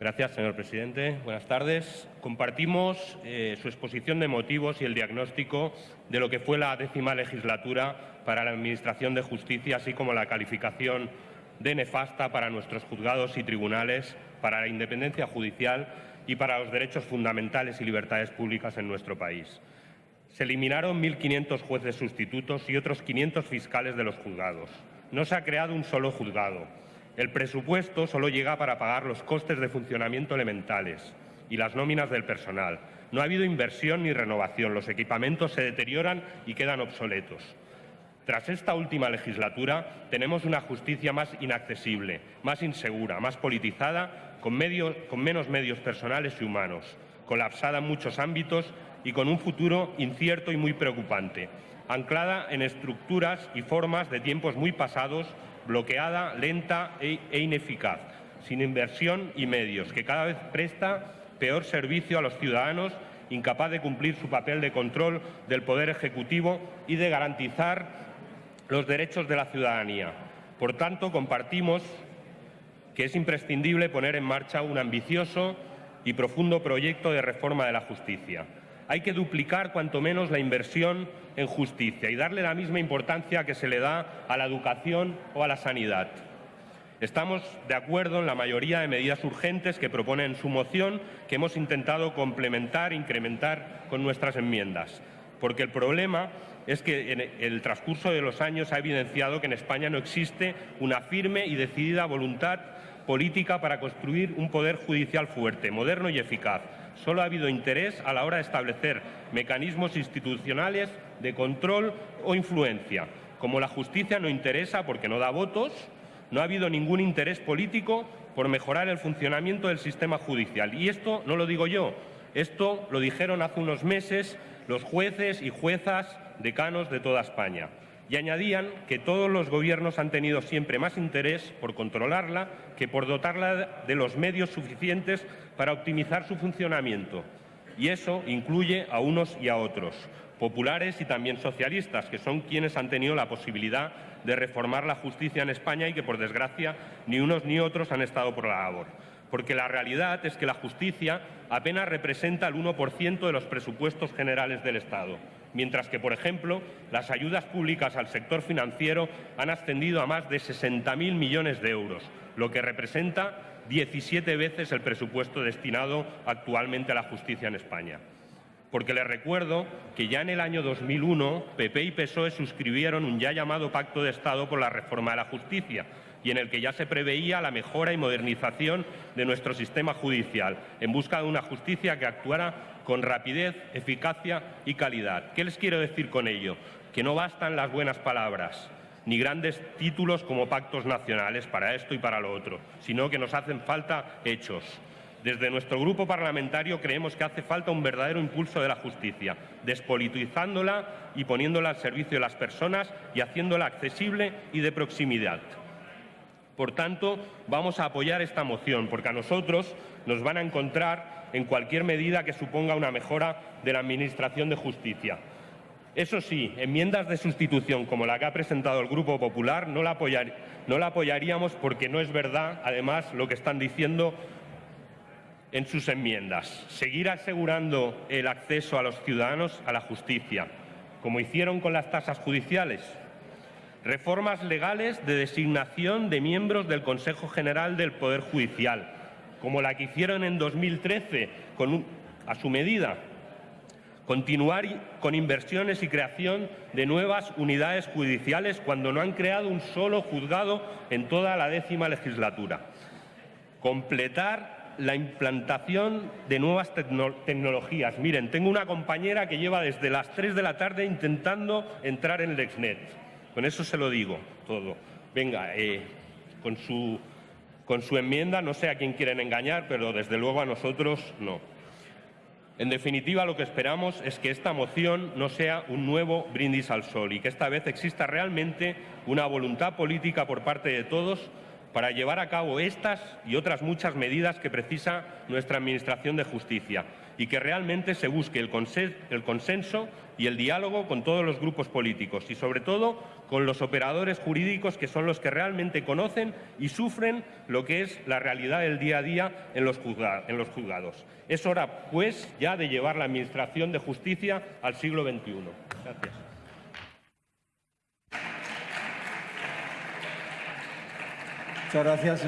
Gracias, señor presidente. Buenas tardes. Compartimos eh, su exposición de motivos y el diagnóstico de lo que fue la décima legislatura para la Administración de Justicia, así como la calificación de nefasta para nuestros juzgados y tribunales, para la independencia judicial y para los derechos fundamentales y libertades públicas en nuestro país. Se eliminaron 1.500 jueces sustitutos y otros 500 fiscales de los juzgados. No se ha creado un solo juzgado. El presupuesto solo llega para pagar los costes de funcionamiento elementales y las nóminas del personal. No ha habido inversión ni renovación. Los equipamientos se deterioran y quedan obsoletos. Tras esta última legislatura tenemos una justicia más inaccesible, más insegura, más politizada, con, menos medios personales y humanos, colapsada en muchos ámbitos y con un futuro incierto y muy preocupante, anclada en estructuras y formas de tiempos muy pasados, bloqueada, lenta e, e ineficaz, sin inversión y medios, que cada vez presta peor servicio a los ciudadanos, incapaz de cumplir su papel de control del Poder Ejecutivo y de garantizar los derechos de la ciudadanía. Por tanto, compartimos que es imprescindible poner en marcha un ambicioso y profundo proyecto de reforma de la justicia hay que duplicar cuanto menos la inversión en justicia y darle la misma importancia que se le da a la educación o a la sanidad. Estamos de acuerdo en la mayoría de medidas urgentes que propone en su moción, que hemos intentado complementar e incrementar con nuestras enmiendas, porque el problema es que en el transcurso de los años ha evidenciado que en España no existe una firme y decidida voluntad política para construir un poder judicial fuerte, moderno y eficaz, Solo ha habido interés a la hora de establecer mecanismos institucionales de control o influencia. Como la justicia no interesa porque no da votos, no ha habido ningún interés político por mejorar el funcionamiento del sistema judicial. Y esto no lo digo yo, esto lo dijeron hace unos meses los jueces y juezas decanos de toda España y añadían que todos los gobiernos han tenido siempre más interés por controlarla que por dotarla de los medios suficientes para optimizar su funcionamiento. Y eso incluye a unos y a otros, populares y también socialistas, que son quienes han tenido la posibilidad de reformar la justicia en España y que, por desgracia, ni unos ni otros han estado por la labor. Porque la realidad es que la justicia apenas representa el 1% de los presupuestos generales del Estado mientras que, por ejemplo, las ayudas públicas al sector financiero han ascendido a más de 60.000 millones de euros, lo que representa 17 veces el presupuesto destinado actualmente a la justicia en España. Porque les recuerdo que ya en el año 2001 PP y PSOE suscribieron un ya llamado Pacto de Estado por la reforma de la justicia, y en el que ya se preveía la mejora y modernización de nuestro sistema judicial, en busca de una justicia que actuara con rapidez, eficacia y calidad. ¿Qué les quiero decir con ello? Que no bastan las buenas palabras, ni grandes títulos como pactos nacionales para esto y para lo otro, sino que nos hacen falta hechos. Desde nuestro grupo parlamentario creemos que hace falta un verdadero impulso de la justicia, despolitizándola y poniéndola al servicio de las personas y haciéndola accesible y de proximidad. Por tanto, vamos a apoyar esta moción, porque a nosotros nos van a encontrar en cualquier medida que suponga una mejora de la Administración de Justicia. Eso sí, enmiendas de sustitución como la que ha presentado el Grupo Popular no la, apoyaríamos porque no es verdad, además, lo que están diciendo en sus enmiendas. Seguir asegurando el acceso a los ciudadanos a la justicia, como hicieron con las tasas judiciales, reformas legales de designación de miembros del Consejo General del Poder Judicial, como la que hicieron en 2013 con a su medida, continuar con inversiones y creación de nuevas unidades judiciales cuando no han creado un solo juzgado en toda la décima legislatura, completar la implantación de nuevas tecnologías. Miren, tengo una compañera que lleva desde las 3 de la tarde intentando entrar en Lexnet con eso se lo digo todo. Venga, eh, con, su, con su enmienda no sé a quién quieren engañar, pero desde luego a nosotros no. En definitiva, lo que esperamos es que esta moción no sea un nuevo brindis al sol y que esta vez exista realmente una voluntad política por parte de todos para llevar a cabo estas y otras muchas medidas que precisa nuestra Administración de Justicia y que realmente se busque el consenso y el diálogo con todos los grupos políticos y, sobre todo, con los operadores jurídicos que son los que realmente conocen y sufren lo que es la realidad del día a día en los juzgados. Es hora, pues, ya de llevar la Administración de Justicia al siglo XXI. Gracias. Muchas gracias.